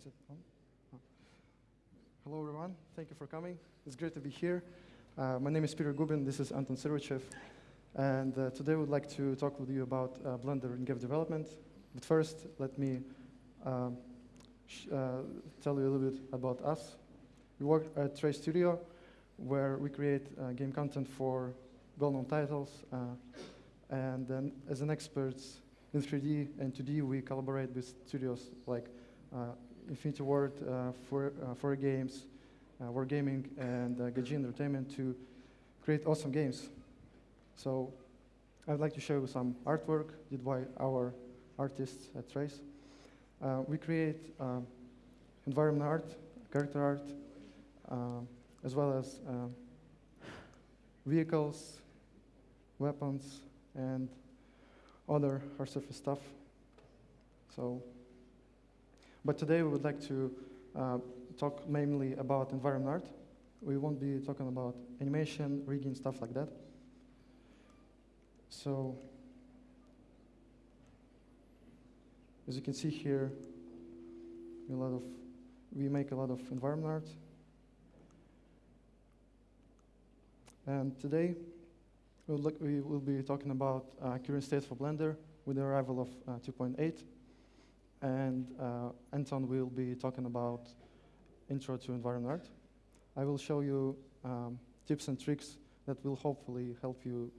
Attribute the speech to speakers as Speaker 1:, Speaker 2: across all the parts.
Speaker 1: Is it on? Oh. Hello, everyone. Thank you for coming. It's great to be here. Uh, my name is Peter Gubin. This is Anton Sirochev. And uh, today we'd like to talk with you about uh, Blender in game development. But first, let me um, uh, tell you a little bit about us. We work at Trace Studio, where we create uh, game content for well-known titles. Uh, and then as an expert in 3D and 2D, we collaborate with studios like Infinity Ward uh, for, uh, for games, Wargaming, and uh, Entertainment to create awesome games. So I'd like to show you some artwork did by our artists at Trace. Uh, we create uh, environment art, character art, uh, as well as vehicles, weapons, and other hard surface stuff. So, but today we would like to uh, talk mainly about environment art. We won't be talking about animation, rigging, stuff like that. So, as you can see here, a lot of we make a lot of environment art. And today, we'll look, we will be talking about uh, current state for Blender with the arrival of uh, 2.8. And uh, Anton will be talking about intro to environment art. I will show you um, tips and tricks that will hopefully help you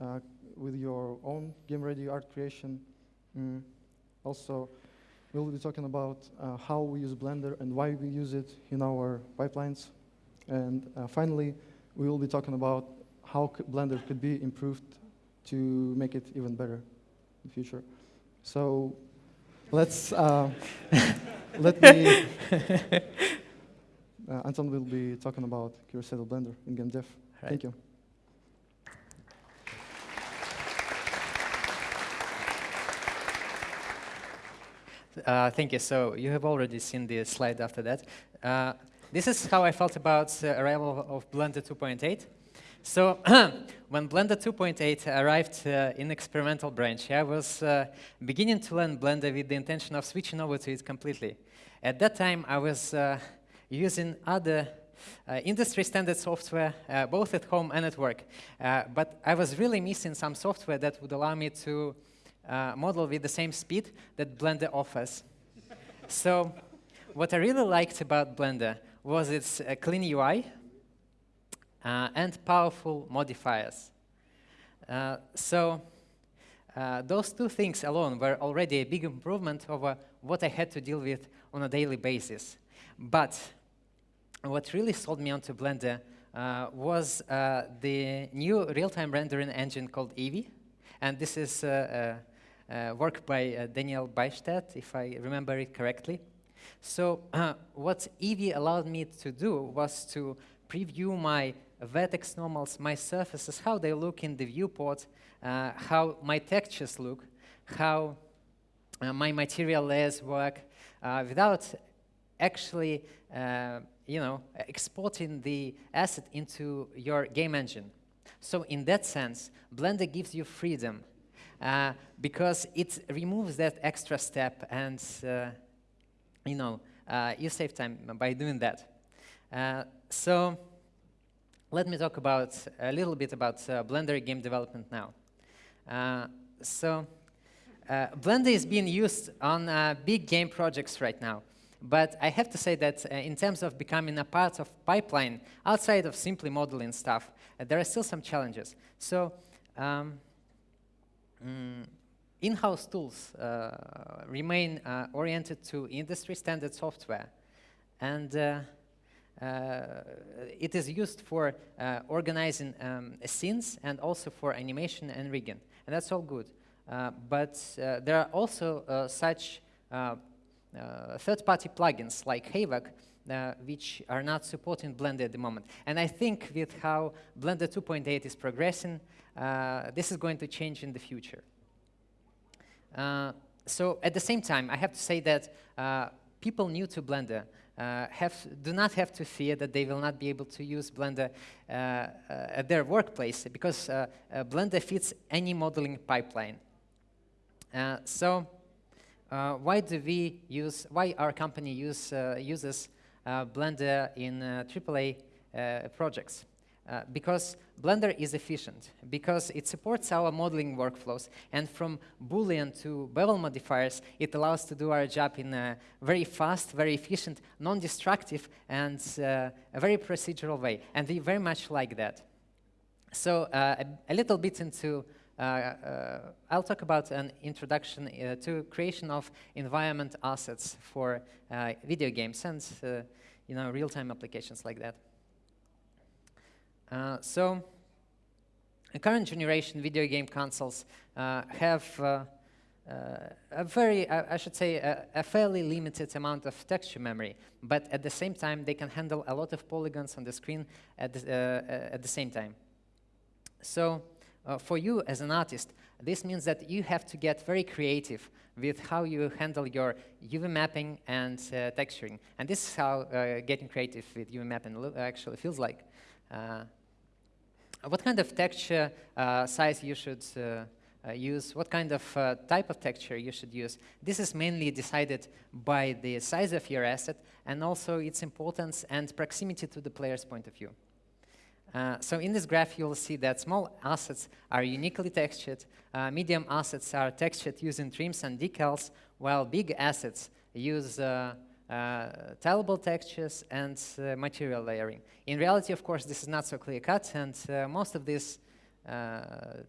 Speaker 1: uh, with your own game-ready art creation. Mm. Also, we'll be talking about uh, how we use Blender and why we use it in our pipelines. And uh, finally, we will be talking about how Blender could be improved to make it even better in the future. So let's uh, let me. uh, Anton will be talking about Curacetal Blender in game dev. Right. Thank you.
Speaker 2: Uh, thank you. So you have already seen the slide after that. Uh, this is how I felt about the arrival of Blender 2.8. So when Blender 2.8 arrived uh, in experimental branch, I was uh, beginning to learn Blender with the intention of switching over to it completely. At that time, I was uh, using other uh, industry standard software, uh, both at home and at work. Uh, but I was really missing some software that would allow me to model with the same speed that Blender offers. so what I really liked about Blender was its clean UI, and powerful modifiers. Uh, so uh, those two things alone were already a big improvement over what I had to deal with on a daily basis. But what really sold me onto Blender uh, was uh, the new real-time rendering engine called Eevee. And this is uh, work by Daniel Bystedt, if I remember it correctly. So what Eevee allowed me to do was to preview my vertex normals, my surfaces, how they look in the viewport, uh, how my textures look, how uh, my material layers work, uh, without actually, uh, you know, exporting the asset into your game engine. So in that sense, Blender gives you freedom uh, because it removes that extra step and, uh, you know, you save time by doing that. so let me talk about a little bit about uh, Blender game development now. Uh, so uh, Blender is being used on uh, big game projects right now. But I have to say that uh, in terms of becoming a part of pipeline, outside of simply modeling stuff, uh, there are still some challenges. So um, mm, in-house tools remain oriented to industry standard software. And uh, it is used for uh, organizing um, scenes and also for animation and rigging. And that's all good. Uh, but there are also such third-party plugins like Havok uh, which are not supporting Blender at the moment. And I think with how Blender 2.8 is progressing, uh, this is going to change in the future. Uh, so at the same time, I have to say that people new to Blender uh, have, do not have to fear that they will not be able to use Blender uh, uh, at their workplace because uh, uh, Blender fits any modeling pipeline. Uh, so uh, why do we use, why our company use, uh, uses uh, Blender in AAA projects? Uh, because Blender is efficient, because it supports our modeling workflows, and from Boolean to bevel modifiers, it allows to do our job in a very fast, very efficient, non-destructive, and uh, a very procedural way, and we very much like that. So uh, a, a, little bit into, uh, uh, I'll talk about an introduction to creation of environment assets for video games and you know, real-time applications like that. Uh, so, current generation video game consoles uh, have uh, a very, I should say, a, a, fairly limited amount of texture memory, but at the same time, they can handle a lot of polygons on the screen at the, uh, at the same time. So uh, for you as an artist, this means that you have to get very creative with how you handle your UV mapping and uh, texturing. And this is how getting creative with UV mapping actually feels like what kind of texture uh, size you should uh, uh, use, what kind of type of texture you should use. This is mainly decided by the size of your asset and also its importance and proximity to the player's point of view. Uh, so in this graph, you'll see that small assets are uniquely textured, uh, medium assets are textured using trims and decals, while big assets use uh, tileable textures and uh, material layering. In reality, of course, this is not so clear-cut, and uh, most of these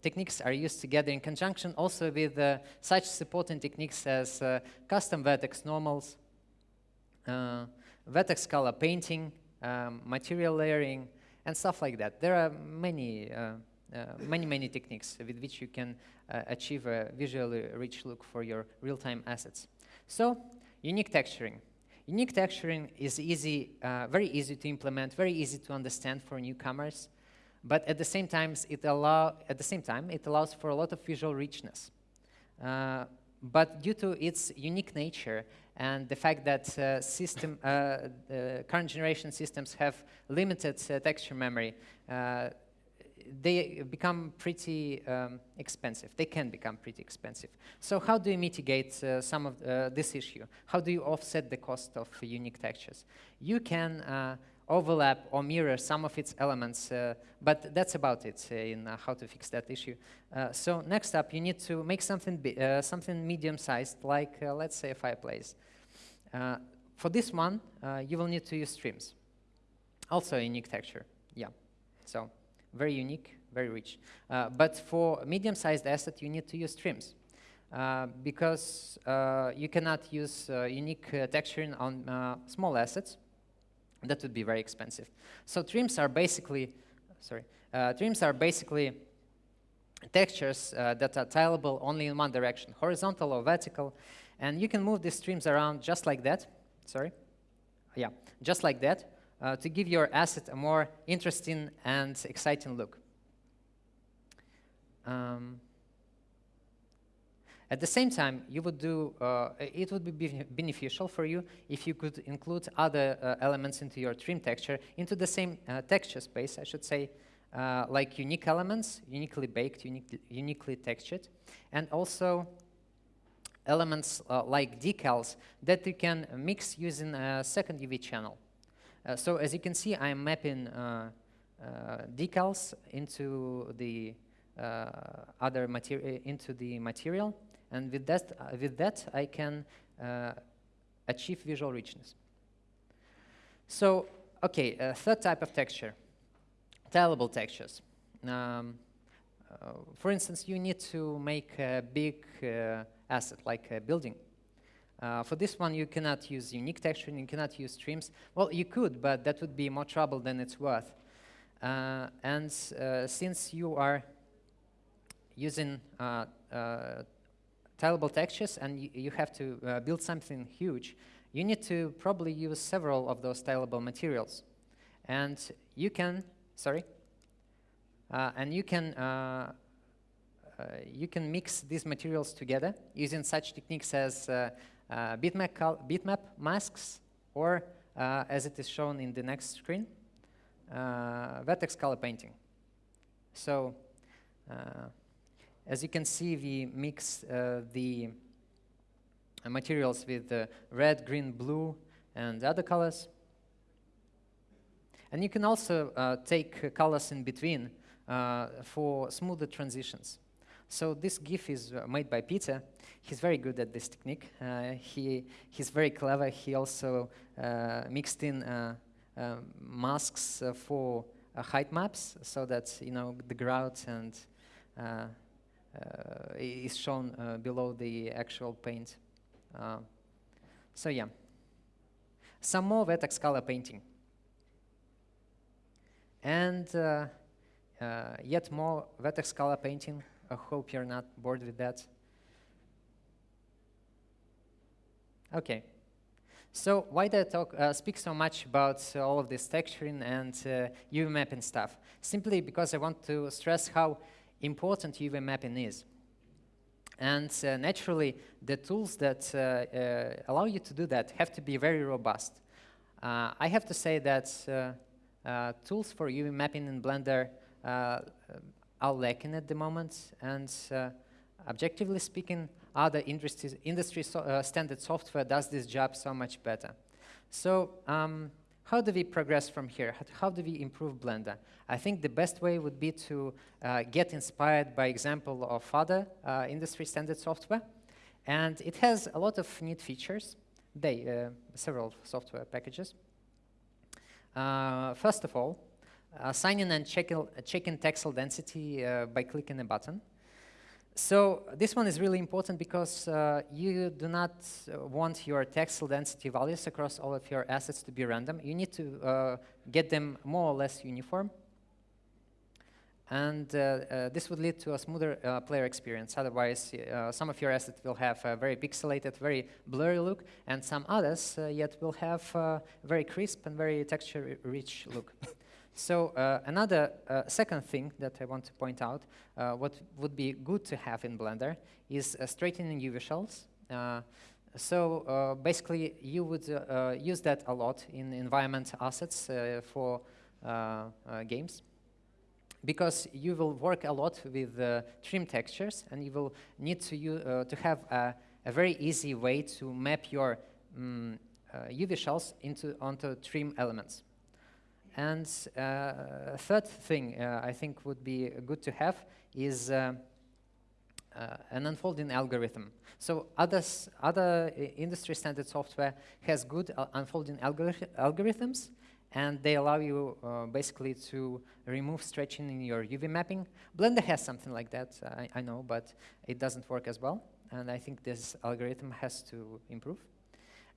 Speaker 2: techniques are used together in conjunction also with such supporting techniques as custom vertex normals, vertex color painting, um, material layering, and stuff like that. There are many, uh, uh, many, many techniques with which you can uh, achieve a visually rich look for your real-time assets. So, unique texturing. Unique texturing is easy, uh, very easy to implement, very easy to understand for newcomers, but at the same time, it allow at the same time it allows for a lot of visual richness. Uh, but due to its unique nature and the fact that uh, system, uh, current generation systems have limited uh, texture memory, uh, they become pretty um, expensive. They can become pretty expensive. So how do you mitigate uh, some of uh, this issue? How do you offset the cost of unique textures? You can uh, overlap or mirror some of its elements, uh, but that's about it uh, in uh, how to fix that issue. so next up, you need to make something, something medium-sized, like let's say a fireplace. for this one, you will need to use trims. Also a unique texture, yeah. So very unique, very rich. Uh, but for medium-sized asset, you need to use trims. Uh, because uh, you cannot use uh, unique uh, texturing on uh, small assets. That would be very expensive. So trims are basically, sorry, trims are basically textures that are tileable only in one direction, horizontal or vertical. And you can move these trims around just like that. Sorry. Yeah, just like that uh, to give your asset a more interesting and exciting look. Um, at the same time, you would do, uh, it would be beneficial for you if you could include other uh, elements into your trim texture, into the same uh, texture space, I should say, uh, like unique elements, uniquely baked, unique, uniquely textured, and also elements uh, like decals that you can mix using a second UV channel. Uh, so as you can see, I'm mapping uh, uh, decals into the other material into the material, and with that, with that, I can achieve visual richness. So, okay, third type of texture, tileable textures. Um, uh, for instance, you need to make a big uh, asset like a building. Uh, for this one, you cannot use unique texturing, you cannot use trims. Well, you could, but that would be more trouble than it's worth. Uh, and uh, since you are using uh, uh, tileable textures and you have to uh, build something huge, you need to probably use several of those tileable materials. And you can, sorry, and you can you can mix these materials together using such techniques as uh, bitmap, bitmap masks, or uh, as it is shown in the next screen, uh, vertex color painting. So as you can see, we mix the uh, materials with uh, red, green, blue, and other colors. And you can also uh, take uh, colors in between uh, for smoother transitions. So this GIF is uh, made by Peter. He's very good at this technique. Uh, he, he's very clever. He also uh, mixed in uh, um, masks uh, for uh, height maps so that you know the grout and uh, is shown below the actual paint. so yeah. Some more vertex color painting. And uh, uh, yet more vertex color painting. I hope you're not bored with that. Okay. So why do I talk, uh, speak so much about uh, all of this texturing and uh, UV mapping stuff? Simply because I want to stress how important UV mapping is. And uh, naturally, the tools that uh, allow you to do that have to be very robust. I have to say that uh, tools for UV mapping in Blender uh, are lacking at the moment, and uh, objectively speaking, other industry, industry so, uh, standard software does this job so much better. So um, how do we progress from here? How, do we improve Blender? I think the best way would be to uh, get inspired by example of other uh, industry standard software. And it has a lot of neat features, they, several software packages. Uh, first of all, uh, sign in and check, check in texel density uh, by clicking a button. So this one is really important because uh, you do not uh, want your texel density values across all of your assets to be random. You need to uh, get them more or less uniform. And uh, uh, this would lead to a smoother uh, player experience. Otherwise, some of your assets will have a very pixelated, very blurry look, and some others yet will have a very crisp and very texture-rich look. So uh, another uh, second thing that I want to point out, uh, what would be good to have in Blender is straightening UV shells. so basically, you would use that a lot in environment assets for games because you will work a lot with uh, trim textures and you will need to, uh, to have a, a, very easy way to map your um, uh, UV shells into, onto trim elements. And uh, third thing uh, I think would be good to have is uh, an unfolding algorithm. So others, other industry standard software has good unfolding algorithms and they allow you uh, basically to remove stretching in your UV mapping. Blender has something like that, I, I, know, but it doesn't work as well, and I think this algorithm has to improve.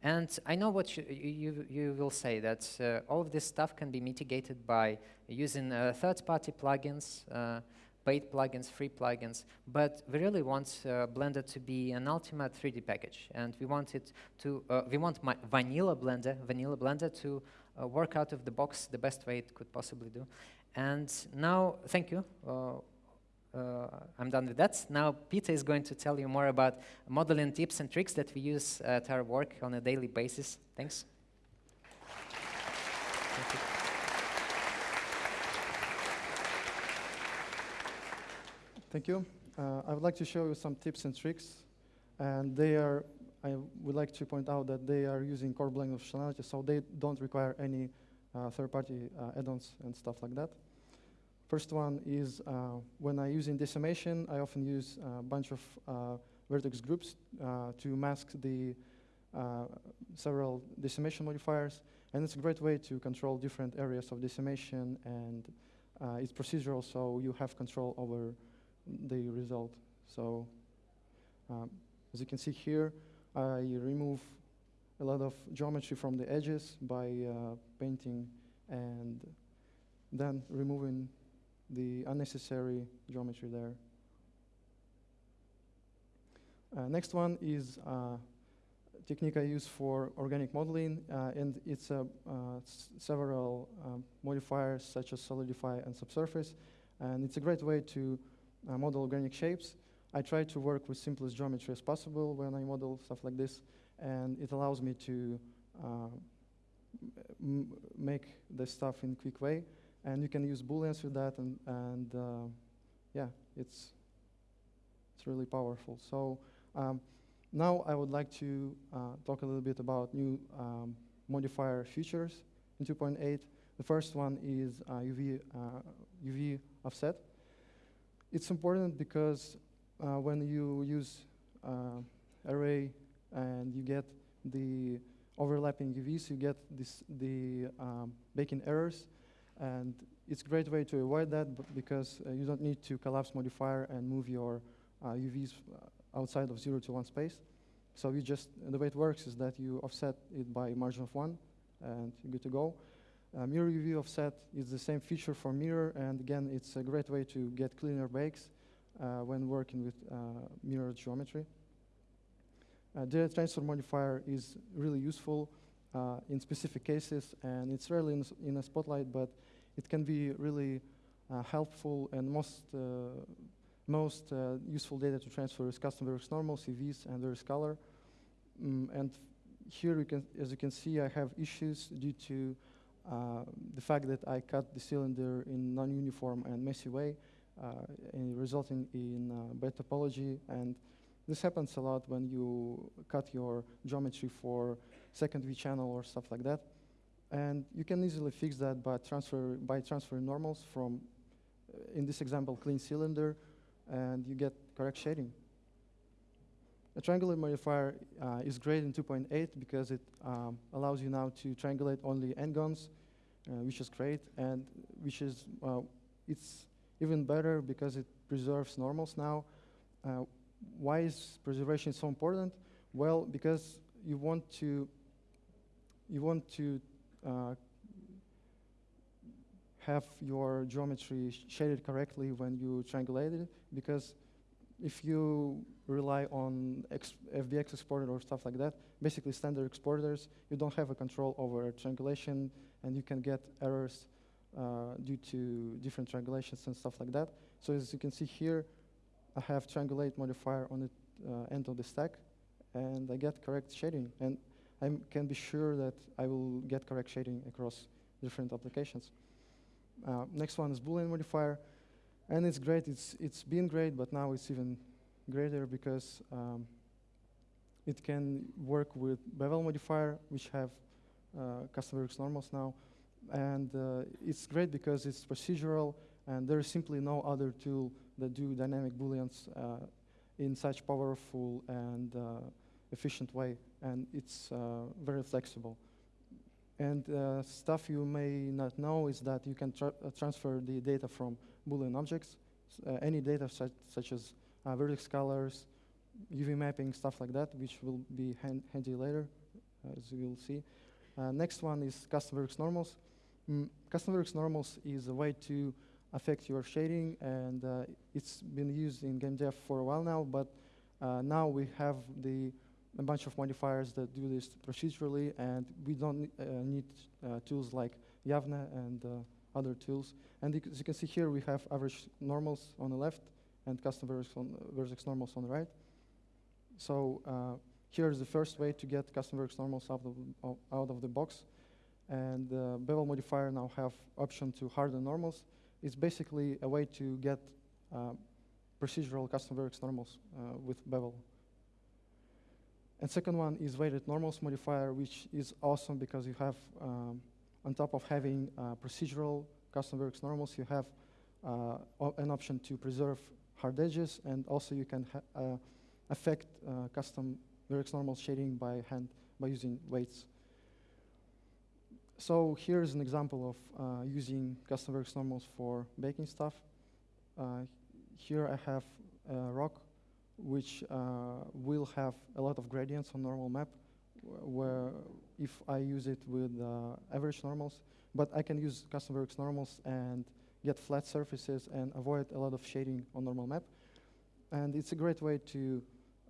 Speaker 2: And I know what you, you, you will say, that uh, all of this stuff can be mitigated by using uh, third-party plugins, uh, paid plugins, free plugins, but we really want uh, Blender to be an ultimate 3D package, and we want it to, uh, we want vanilla Blender, vanilla Blender to uh, work out of the box the best way it could possibly do. And now, thank you. Uh, I'm done with that. Now Peter is going to tell you more about modeling tips and tricks that we use at our work on a daily basis. Thanks. Thank you.
Speaker 1: Thank you. Uh, I would like to show you some tips and tricks, and they are I would like to point out that they are using core Blender functionality, so they don't require any uh, third-party uh, add-ons and stuff like that. First one is uh, when I use in decimation, I often use a bunch of uh, vertex groups uh, to mask the uh, several decimation modifiers, and it's a great way to control different areas of decimation, and it's procedural, so you have control over the result. So um, as you can see here, I remove a lot of geometry from the edges by uh, painting and then removing the unnecessary geometry there. Uh, next one is uh, technique I use for organic modeling, uh, and it's uh, several um, modifiers such as solidify and subsurface, and it's a great way to uh, model organic shapes I try to work with simplest geometry as possible when I model stuff like this, and it allows me to uh, make the stuff in a quick way. And you can use booleans with that, and, and uh, yeah, it's, it's really powerful. So um, Now I would like to uh, talk a little bit about new um, modifier features in 2.8. The first one is uh, UV, UV offset. It's important because uh, when you use uh, array and you get the overlapping UVs, you get this, the um, baking errors. And it's a great way to avoid that because uh, you don't need to collapse modifier and move your UVs outside of 0 to 1 space. So you just, the way it works is that you offset it by a margin of 1, and you're good to go. Uh, mirror UV offset is the same feature for mirror, and again, it's a great way to get cleaner bakes uh, when working with uh, mirror geometry. Uh, data transfer modifier is really useful uh, in specific cases, and it's rarely in, in, a spotlight, but it can be really uh, helpful and most most uh, useful data to transfer is custom Vertex normal, CVs, and their color. Mm, and here, can, as you can see, I have issues due to uh, the fact that I cut the cylinder in non-uniform and messy way, uh, resulting in uh, bad topology. And this happens a lot when you cut your geometry for second V channel or stuff like that. And you can easily fix that by, transfer, by transferring normals from, uh, in this example, clean cylinder and you get correct shading. A triangulate modifier uh, is great in 2.8 because it um, allows you now to triangulate only n-gons, uh, which is great, and which is, uh, it's even better because it preserves normals now. Uh, why is preservation so important? Well, because you want to, you want to uh, have your geometry shaded correctly when you triangulate it, because if you rely on FBX exporter or stuff like that, basically standard exporters, you don't have a control over triangulation, and you can get errors uh, due to different triangulations and stuff like that. So as you can see here, I have triangulate modifier on the uh, end of the stack, and I get correct shading. And I can be sure that I will get correct shading across different applications. Uh, next one is Boolean modifier. And it's great, it's, it's been great, but now it's even greater because um, it can work with bevel modifier, which have uh, custom normals now. And uh, it's great because it's procedural, and there is simply no other tool that do dynamic booleans uh, in such powerful and uh, efficient way, and it's uh, very flexible. And uh, stuff you may not know is that you can tra uh, transfer the data from Boolean objects, uh, any data such, such as uh, vertex colors, UV mapping, stuff like that, which will be hand handy later, as you will see. Uh, next one is custom vertex normals. Mm, custom vertex normals is a way to affect your shading, and uh, it's been used in game dev for a while now, but now we have the a bunch of modifiers that do this procedurally, and we don't uh, need uh, tools like Yavne and uh, other tools. And as you can see here, we have average normals on the left and custom vertex, on, vertex normals on the right. So uh, here's the first way to get custom vertex normals out of, out of the box. And the bevel modifier now have option to harden normals. It's basically a way to get uh, procedural custom vertex normals uh, with bevel. And second one is weighted normals modifier, which is awesome because you have, um, on top of having uh, procedural custom vertex normals, you have uh, an option to preserve hard edges, and also you can uh, affect uh, custom vertex normal shading by hand by using weights. So here's an example of uh, using custom vertex normals for baking stuff. Uh, here I have a rock which uh, will have a lot of gradients on normal map, where if I use it with uh, average normals, but I can use custom vertex normals and get flat surfaces and avoid a lot of shading on normal map. And it's a great way to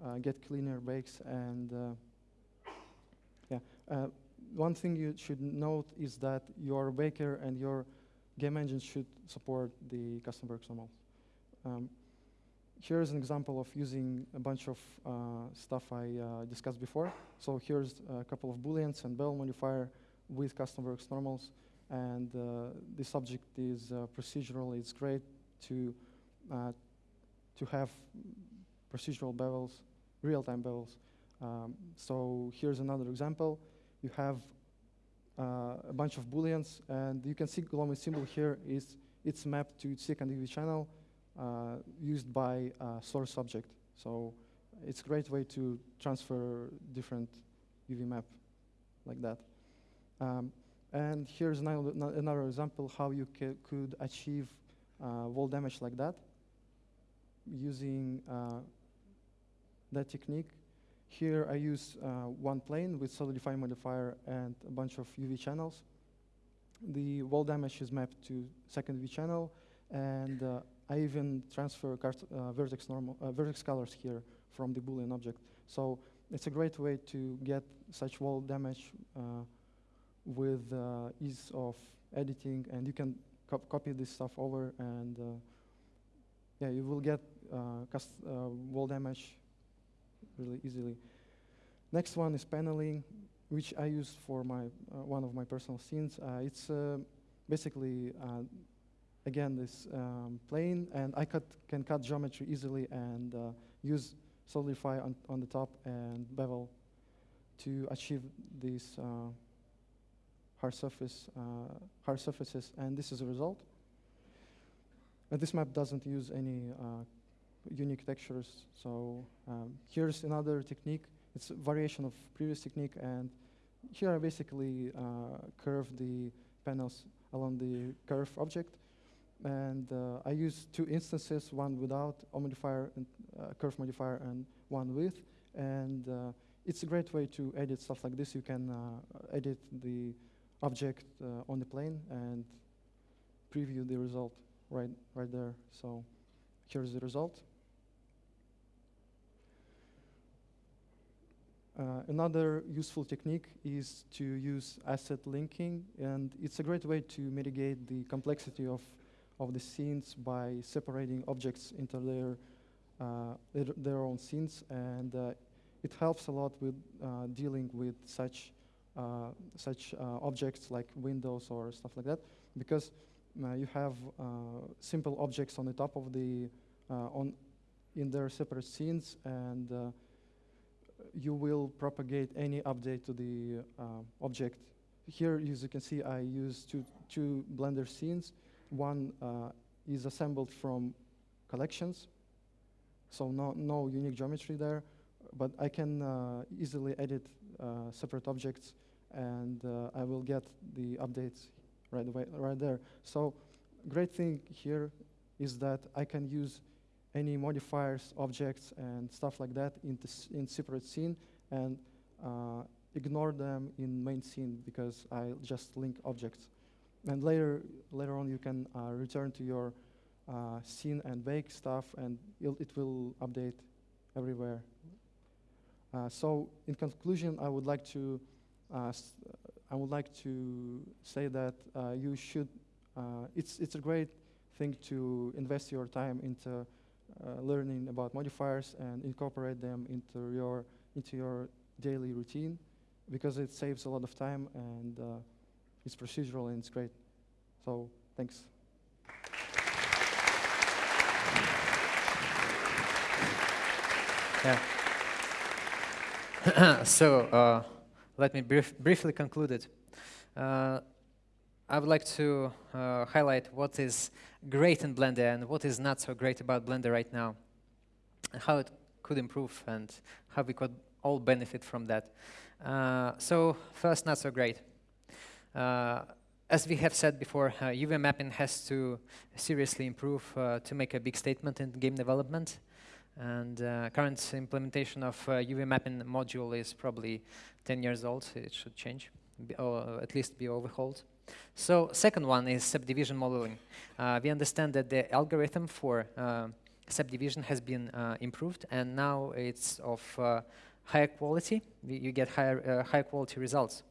Speaker 1: uh, get cleaner bakes and yeah. Uh, one thing you should note is that your baker and your game engine should support the custom vertex normals. Um, here's an example of using a bunch of uh, stuff I uh, discussed before. So here's a couple of booleans and bevel modifier with custom vertex normals. And uh, the subject is uh, procedural. It's great to, uh, to have procedural bevels, real-time bevels. Um, so here's another example. You have a bunch of booleans, and you can see Glomy symbol here is it's mapped to second UV channel used by source object. So it's a great way to transfer different UV map like that. Um, and here's another, another example how you could achieve uh, wall damage like that using uh, that technique. Here I use uh, one plane with solidify modifier and a bunch of UV channels. The wall damage is mapped to second UV channel, and uh, I even transfer uh, vertex, normal, uh, vertex colors here from the Boolean object. So it's a great way to get such wall damage uh, with uh, ease of editing, and you can co copy this stuff over, and uh, yeah, you will get wall damage really easily. Next one is paneling, which I use for my one of my personal scenes. it's basically again this um, plane and I cut, can cut geometry easily and uh, use solidify on, on the top and bevel to achieve these uh, hard surface uh, hard surfaces. And this is a result. This map doesn't use any uh, unique textures. So um, here's another technique. It's a variation of previous technique. And here I basically uh, curve the panels along the curve object and uh, I use two instances, one without a modifier and uh, curve modifier and one with. And uh, it's a great way to edit stuff like this. You can uh, edit the object uh, on the plane and preview the result right, right there. So here's the result. Uh, another useful technique is to use asset linking, and it's a great way to mitigate the complexity of of the scenes by separating objects into their, uh, their, their, own scenes. And uh, it helps a lot with uh, dealing with such, uh, such uh, objects like windows or stuff like that, because you have simple objects on the top of the, on, in their separate scenes, and you will propagate any update to the object here, as you can see, I use two, two Blender scenes, one uh, is assembled from collections, so no, no unique geometry there, but I can uh, easily edit uh, separate objects and I will get the updates right away, right there. So great thing here is that I can use any modifiers, objects, and stuff like that in, in separate scene and uh, ignore them in main scene because I just link objects. And later, later on, you can uh, return to your uh, scene and bake stuff, and it will update everywhere. Uh, so, in conclusion, I would like to uh, I would like to say that uh, you should. Uh, it's it's a great thing to invest your time into learning about modifiers and incorporate them into your into your daily routine because it saves a lot of time and it's procedural and it's great. So thanks.
Speaker 2: Yeah. so uh, let me brief briefly conclude it. Uh, I would like to uh, highlight what is great in Blender and what is not so great about Blender right now, and how it could improve and how we could all benefit from that. Uh, so first, not so great. Uh, as we have said before, uh, UV mapping has to seriously improve uh, to make a big statement in game development. And uh, current implementation of uh, UV mapping module is probably 10 years old. It should change, or at least be overhauled. So second one is subdivision modeling. Uh, we understand that the algorithm for uh, subdivision has been improved, and now it's of higher quality. you get higher, higher quality results.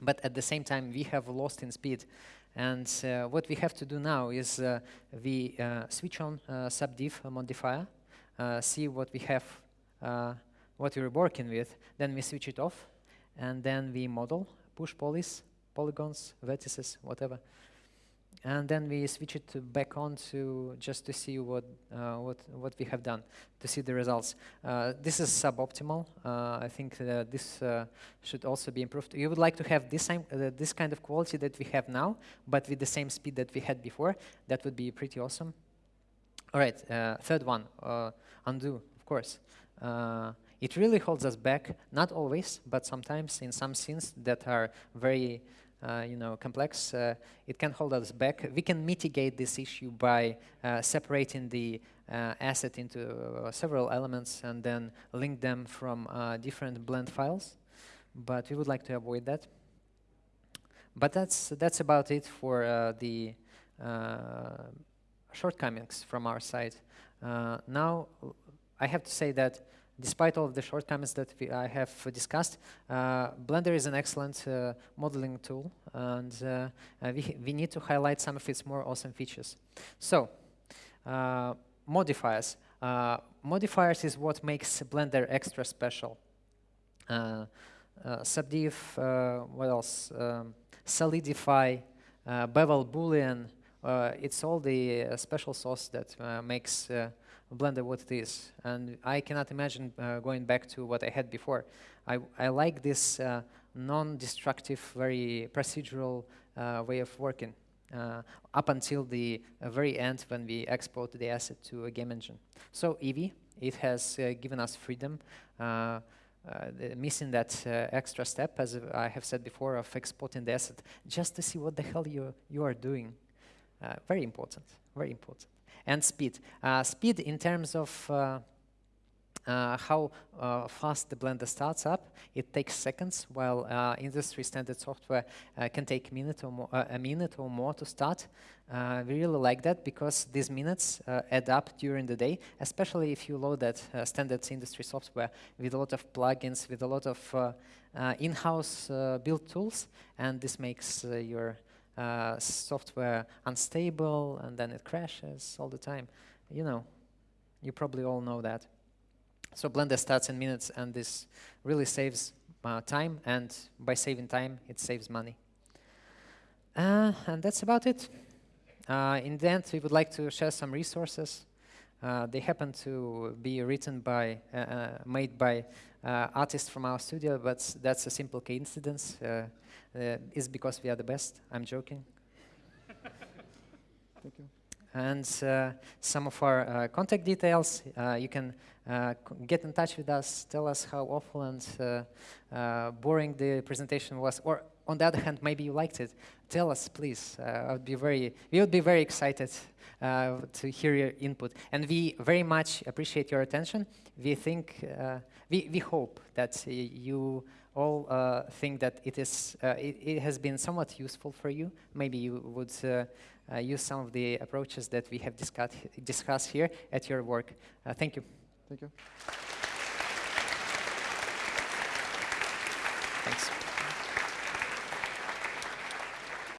Speaker 2: But at the same time, we have lost in speed. And uh, what we have to do now is uh, we uh, switch on uh, subdiv modifier, uh, see what we have, uh, what we're working with, then we switch it off, and then we model, push polys, polygons, vertices, whatever. And then we switch it back on to just to see what uh, what what we have done to see the results. Uh, this is suboptimal. Uh, I think this uh, should also be improved. You would like to have this same uh, this kind of quality that we have now, but with the same speed that we had before. That would be pretty awesome. All right, uh, third one, undo, of course. it really holds us back, not always, but sometimes in some scenes that are very Uh, you know, complex, uh, it can hold us back. We can mitigate this issue by uh, separating the uh, asset into uh, several elements and then link them from different blend files. But we would like to avoid that. But that's that's about it for the shortcomings from our side. now, I have to say that despite all of the shortcomings that we, I have discussed, uh, Blender is an excellent uh, modeling tool, and uh, uh we, we need to highlight some of its more awesome features. So, uh, modifiers. Uh, modifiers is what makes Blender extra special. subdiv, what else? Um, solidify, bevel boolean, it's all the special sauce that makes Blender what it is. And I cannot imagine uh, going back to what I had before. I, I like this uh, non-destructive, very procedural uh, way of working uh, up until the uh, very end when we export the asset to a game engine. So Eevee, it has uh, given us freedom. missing that extra step, as I have said before, of exporting the asset just to see what the hell you, you are doing. very important, very important and speed. Uh, speed in terms of uh, uh, how uh, fast the Blender starts up. It takes seconds, while uh, industry standard software uh, can take minute or more, a minute or more to start. we really like that because these minutes add up during the day, especially if you load that standard industry software with a lot of plugins, with a lot of in-house built tools, and this makes your uh, software unstable and then it crashes all the time. You know, you probably all know that. So Blender starts in minutes and this really saves uh, time and by saving time it saves money. Uh, and that's about it. Uh, in the end, we would like to share some resources. Uh, they happen to be written by, made by artists from our studio, but that's a simple coincidence uh, is because we are the best. I'm joking.
Speaker 1: Thank you.
Speaker 2: And uh, some of our uh, contact details, uh, you can uh, get in touch with us, tell us how awful and uh, boring the presentation was, or on the other hand, maybe you liked it. Tell us, please. I would be very, we would be very excited to hear your input. And we very much appreciate your attention. We think, we, we hope that you all uh, think that it, is, uh, it, it, has been somewhat useful for you. Maybe you would uh, uh use some of the approaches that we have discussed, discussed here at your work. Uh, thank you.
Speaker 1: Thank you.
Speaker 2: Thanks.